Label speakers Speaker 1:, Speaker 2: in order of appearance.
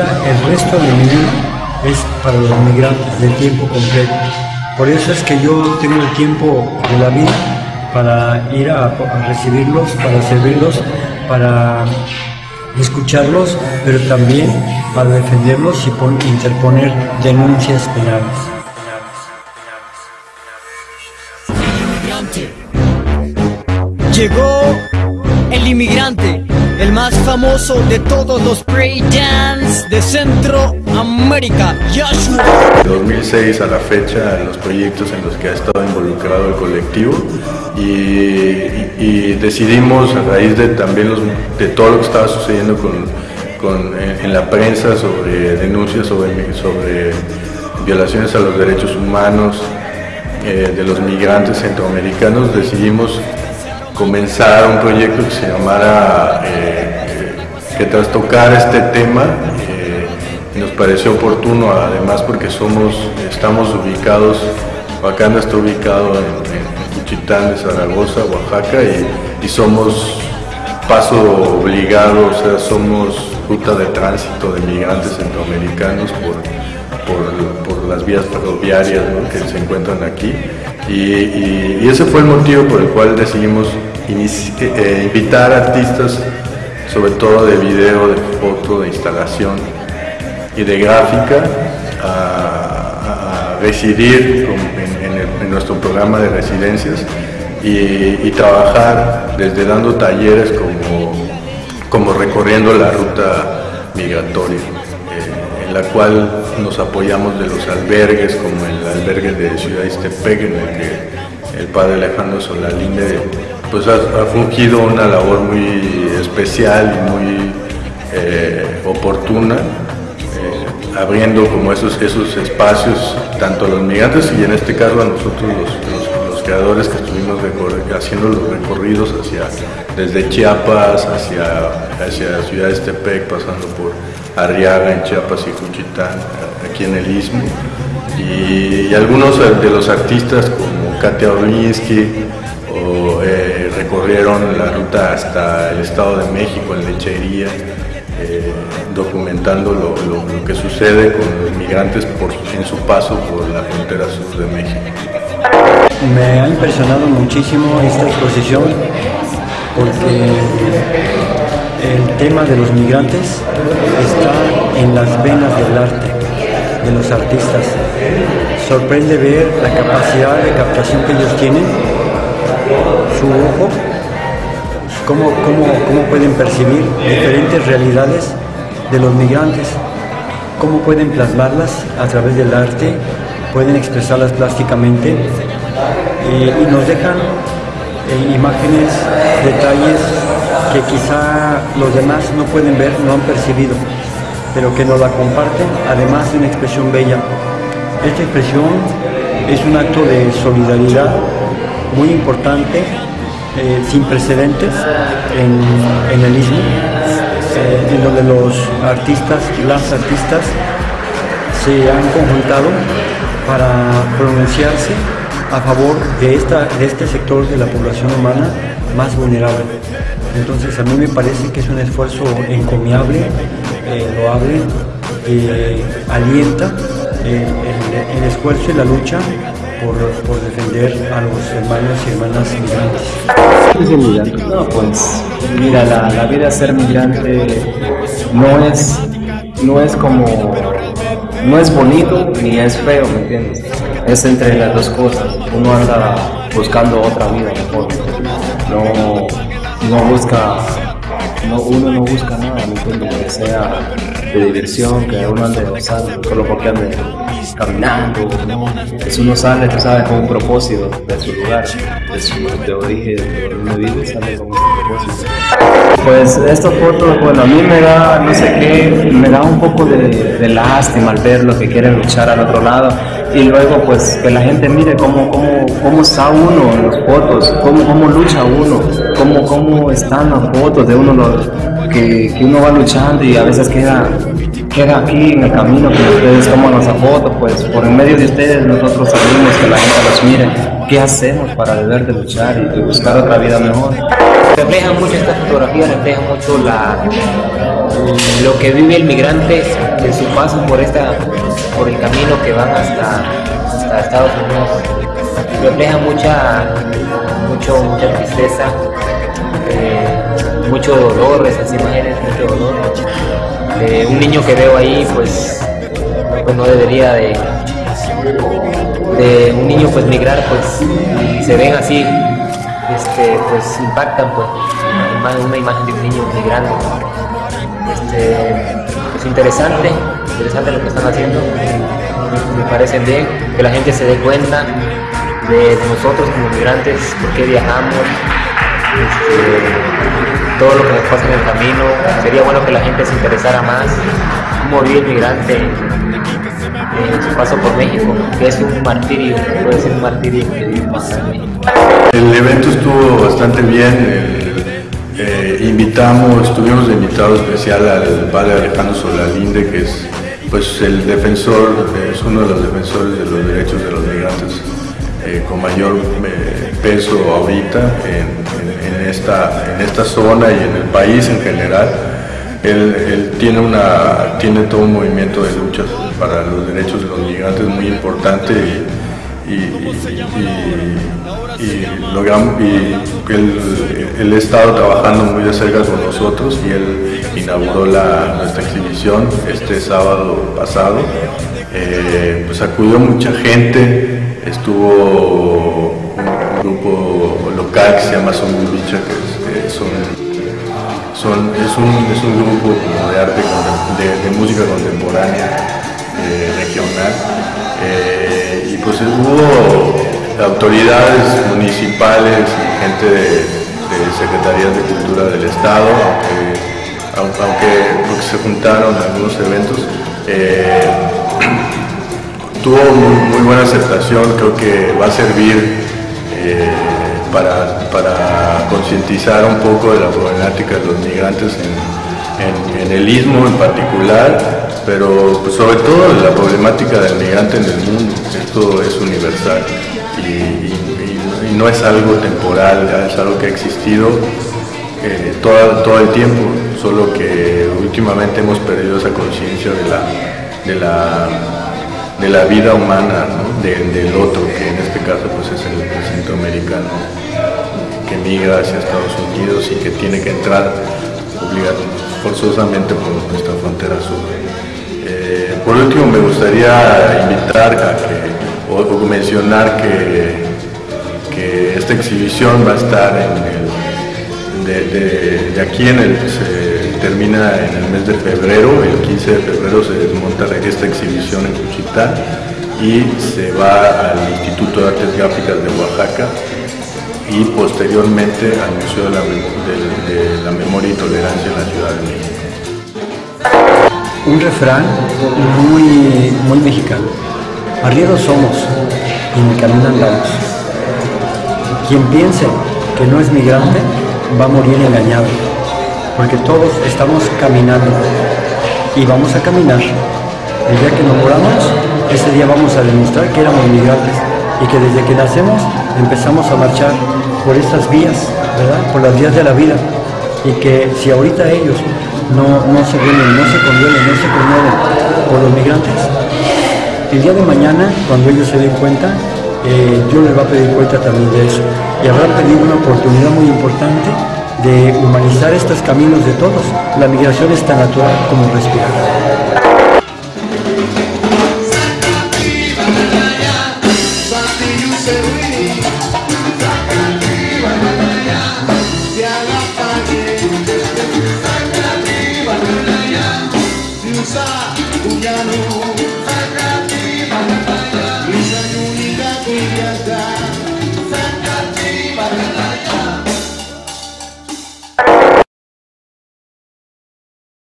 Speaker 1: puesto de mi vida es para los migrantes de tiempo completo. Por eso es que yo tengo el tiempo de la vida para ir a, a recibirlos, para servirlos, para escucharlos, pero también para defenderlos y pon- interponer denuncias penales.
Speaker 2: Llegó el inmigrante, más famoso de todos los breakdance de Centroamérica, Joshua.
Speaker 3: De 2006 a la fecha los proyectos en los que ha estado involucrado el colectivo y, decidimos a raíz de también los- de todo lo que estaba sucediendo con, con- en, la prensa sobre denuncias sobre, sobre violaciones a los derechos humanos eh, de los migrantes centroamericanos decidimos comenzar un proyecto que se llamara eh, que tras tocar este tema eh, nos pareció oportuno además porque somos estamos ubicados Wakanda está ubicado en, en Cuchitán de Zaragoza, Oaxaca y, somos paso obligado, o sea, somos ruta de tránsito de migrantes centroamericanos por, por, por las vías ferroviarias que se encuentran aquí. Y, ese fue el motivo por el cual decidimos eh, invitar artistas, sobre todo de video, de foto, de instalación y de gráfica, a, residir en, nuestro programa de residencias y, trabajar desde dando talleres como, como recorriendo la ruta migratoria, eh, en la cual nos apoyamos de los albergues, como el albergue de Ciudad Iztepec, en el que el padre Alejandro Solalinde pues, ha, fungido una labor muy especial y muy eh, oportuna eh, abriendo como esos, esos espacios tanto a los migrantes y en este caso a nosotros los, los- creadores que estuvimos haciendo los recorridos hacia desde Chiapas hacia, hacia Ciudad Estepec pasando por Arriaga en Chiapas y Cuchitán aquí en el Istmo. Y, y algunos de los artistas como Katia Orlinsky recorrieron la ruta hasta el Estado de México en Lechería eh, documentando lo, lo- lo que sucede con los migrantes por, en su paso por la frontera sur de México.
Speaker 1: Me ha impresionado muchísimo esta exposición porque el tema de los migrantes está en las venas del arte, de los artistas. Sorprende ver la capacidad de captación que ellos tienen, su ojo, cómo, cómo, cómo pueden percibir diferentes realidades de los migrantes, cómo pueden plasmarlas a través del arte, pueden expresarlas plásticamente y, nos dejan eh, imágenes, detalles que quizá los demás no pueden ver, no han percibido, pero que nos la comparten, además de una expresión bella. Esta expresión es un acto de solidaridad muy importante, eh, sin precedentes en, el istmo, eh, en donde los artistas, las artistas, se han conjuntado para pronunciarse a favor de, esta, de este sector de la población humana más vulnerable. Entonces a mí me parece que es un esfuerzo encomiable, eh, loable, que alienta eh, el, el esfuerzo y la lucha por, defender a los hermanos y hermanas migrantes.
Speaker 4: ¿Qué es ser migrante? No, pues mira, la, la vida de ser migrante no es, no es como, no es bonito ni es feo, ¿me entiendes? Es entre las dos cosas. Uno anda buscando otra vida mejor. No, no busca, no, uno no busca nada, ¿me entiendes? Que sea de diversión, que uno ande gozando, solo porque ande caminando, ¿no? Pues uno sale, tú sabes, con un propósito de su lugar, de su de origen, de donde vive, sale con un propósito. Pues estas fotos, bueno, a mí me da, no sé qué, me da un poco de, de lástima al ver lo que quieren luchar al otro lado y luego pues que la gente mire cómo, cómo, cómo está uno en las fotos, cómo, cómo lucha uno, cómo, cómo están las fotos de uno los, que, que uno va luchando y a veces queda, queda aquí en el camino que ustedes toman esa foto, pues por en medio de ustedes nosotros sabemos que la gente los mire. ¿Qué hacemos para deber de luchar y buscar otra vida mejor?
Speaker 5: refleja mucho esta fotografía, refleja mucho la, lo que vive el migrante que su paso por esta, por el camino que van hasta, hasta Estados Unidos refleja mucha, mucho, mucha tristeza, eh, mucho dolor, esas imágenes, mucho dolor. Un niño que veo ahí, pues, pues no debería de, de un niño pues migrar, pues, y se ven así, este, pues impactan, pues, una imagen de un niño migrando. Este, es interesante, interesante lo que están haciendo, me parece bien que la gente se dé cuenta de, nosotros como migrantes, por qué viajamos, este, todo lo que nos pasa en el camino. Sería bueno que la gente se interesara más cómo vive el migrante en su paso por México, que es un martirio, puede ser un martirio que vive en México.
Speaker 3: El evento estuvo bastante bien. Eh, invitamos, estuvimos de invitado especial al padre Alejandro Solalinde, que es pues el defensor, es uno de los defensores de los derechos de los migrantes eh, con mayor eh, peso ahorita en, esta, en esta zona y en el país en general. Él, tiene, una, tiene todo un movimiento de lucha para los derechos de los migrantes muy importante y, y, y él, él, ha estado trabajando muy de cerca con nosotros y él inauguró la, nuestra exhibición este sábado pasado. Eh, pues acudió mucha gente, estuvo un grupo local que se llama Son Bicha, que son, son, es, un, es un grupo de arte, de, de música contemporánea eh, regional. Eh, y pues hubo autoridades municipales y gente de, de secretarías de cultura del estado, aunque, aunque, se juntaron algunos eventos. Eh, tuvo muy, buena aceptación, creo que va a servir para, para concientizar un poco de la problemática de los migrantes en, el istmo en particular pero sobre todo la problemática del migrante en el mundo, esto es universal y, no es algo temporal, es algo que ha existido eh, todo, el tiempo, solo que últimamente hemos perdido esa conciencia de, la, de la vida humana, del otro, que en este caso pues, es el, centroamericano que migra hacia Estados Unidos y que tiene que entrar forzosamente por nuestra frontera sur. Por último, me gustaría invitar a que, o, mencionar que, que, esta exhibición va a estar en de, aquí en el, se termina en el mes de febrero, el 15 de febrero se desmonta esta exhibición en Cuchitán y se va al Instituto de Artes Gráficas de Oaxaca y posteriormente al Museo de la, Memoria y Tolerancia en la Ciudad de México
Speaker 1: un refrán muy, muy mexicano. Arrieros somos y en el camino andamos. Quien piense que no es migrante va a morir engañado, porque todos estamos caminando y vamos a caminar. El día que nos moramos, ese día vamos a demostrar que éramos migrantes y que desde que nacemos empezamos a marchar por estas vías, ¿verdad? Por las vías de la vida. Y que si ahorita ellos no, no se vienen, no se convienen, no se conmueven por los migrantes. El día de mañana, cuando ellos se den cuenta, eh, Dios les va a pedir cuenta también de eso. Y habrá pedido una oportunidad muy importante de humanizar estos caminos de todos. La migración es tan natural como respirar.